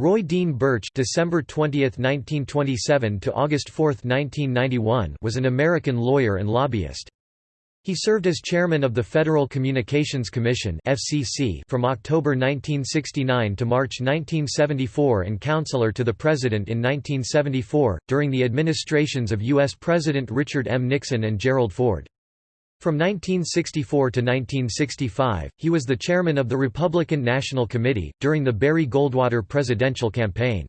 Roy Dean Burch December 20, 1927 to August 4, 1991 was an American lawyer and lobbyist. He served as chairman of the Federal Communications Commission (FCC) from October 1969 to March 1974 and counselor to the president in 1974 during the administrations of US President Richard M. Nixon and Gerald Ford. From 1964 to 1965, he was the chairman of the Republican National Committee, during the Barry Goldwater presidential campaign.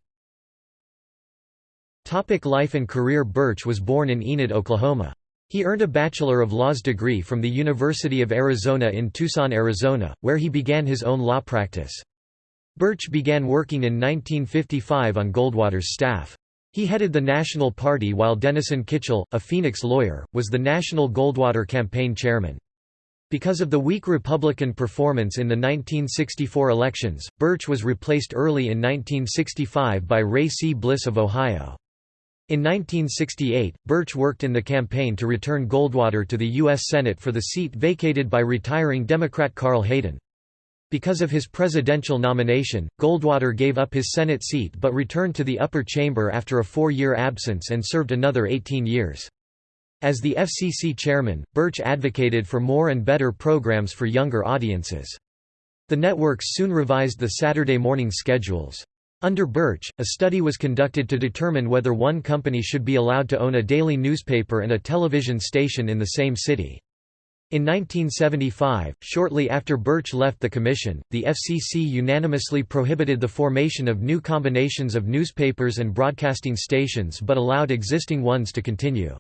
Topic life and career Burch was born in Enid, Oklahoma. He earned a Bachelor of Laws degree from the University of Arizona in Tucson, Arizona, where he began his own law practice. Burch began working in 1955 on Goldwater's staff. He headed the National Party while Denison Kitchel, a Phoenix lawyer, was the National Goldwater campaign chairman. Because of the weak Republican performance in the 1964 elections, Burch was replaced early in 1965 by Ray C. Bliss of Ohio. In 1968, Burch worked in the campaign to return Goldwater to the U.S. Senate for the seat vacated by retiring Democrat Carl Hayden. Because of his presidential nomination, Goldwater gave up his Senate seat but returned to the upper chamber after a four-year absence and served another 18 years. As the FCC chairman, Burch advocated for more and better programs for younger audiences. The networks soon revised the Saturday morning schedules. Under Burch, a study was conducted to determine whether one company should be allowed to own a daily newspaper and a television station in the same city. In 1975, shortly after Burch left the commission, the FCC unanimously prohibited the formation of new combinations of newspapers and broadcasting stations but allowed existing ones to continue.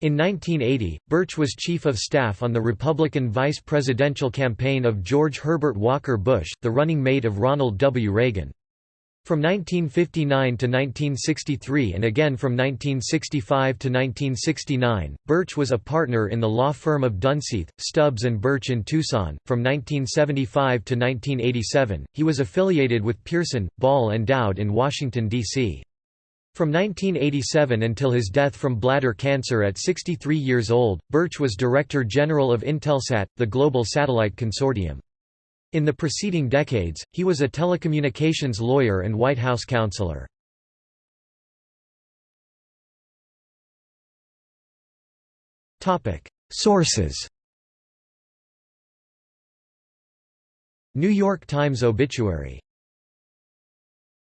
In 1980, Burch was chief of staff on the Republican vice presidential campaign of George Herbert Walker Bush, the running mate of Ronald W. Reagan. From 1959 to 1963 and again from 1965 to 1969, Burch was a partner in the law firm of Dunseith, Stubbs and Burch in Tucson. From 1975 to 1987, he was affiliated with Pearson, Ball and Dowd in Washington, D.C. From 1987 until his death from bladder cancer at 63 years old, Burch was Director General of Intelsat, the global satellite consortium. In the preceding decades, he was a telecommunications lawyer and White House counselor. Sources New York Times obituary